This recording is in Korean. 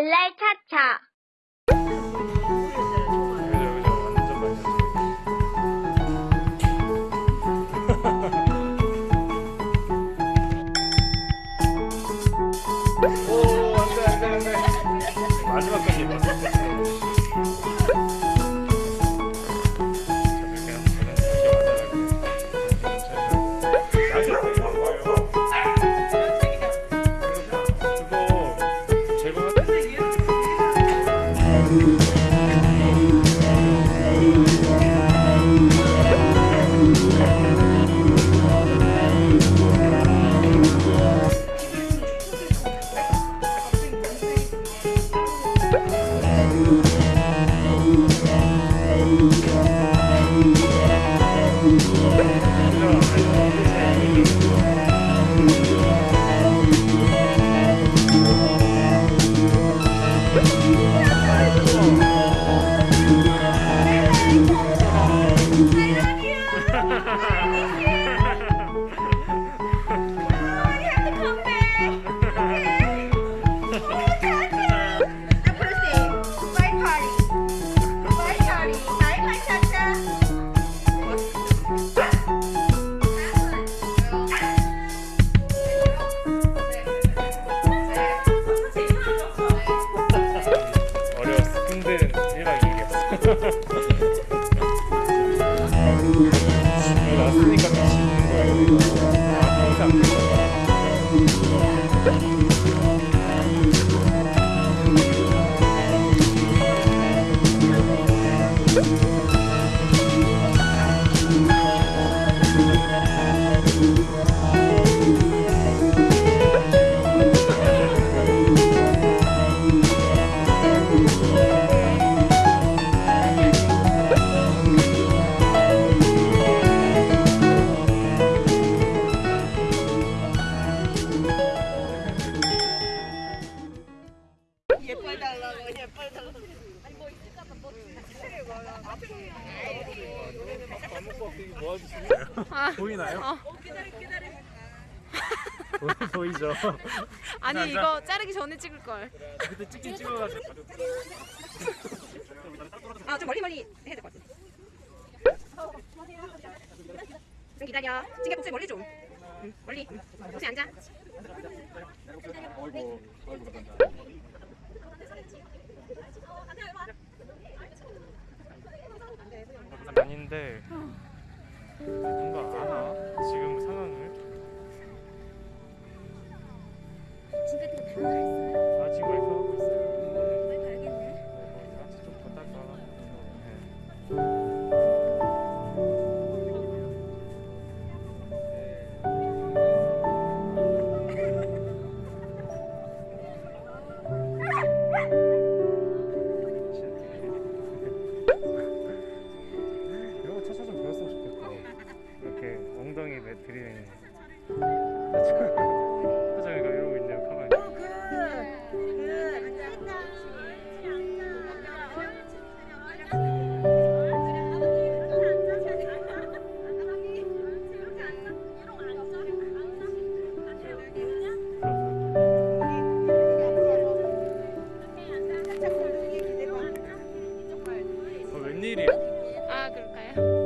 발랄 차차. 오 안돼 안돼 안돼 마지막까지. 어 났으니까 또 지는 거예요. 이거. 아, 항상. 보이나요? 보이- 보이 죠? 아니 이거 자르기 전에 찍을 걸. 그때 찍긴 찍어가지고 아좀 멀리 멀리 해야 될 것 같아. 좀 기다려. 찡개 복수 멀리 좀. 응, 멀리. 복수 앉아. 어이구 간다 웬일이야? 아 그럴까요?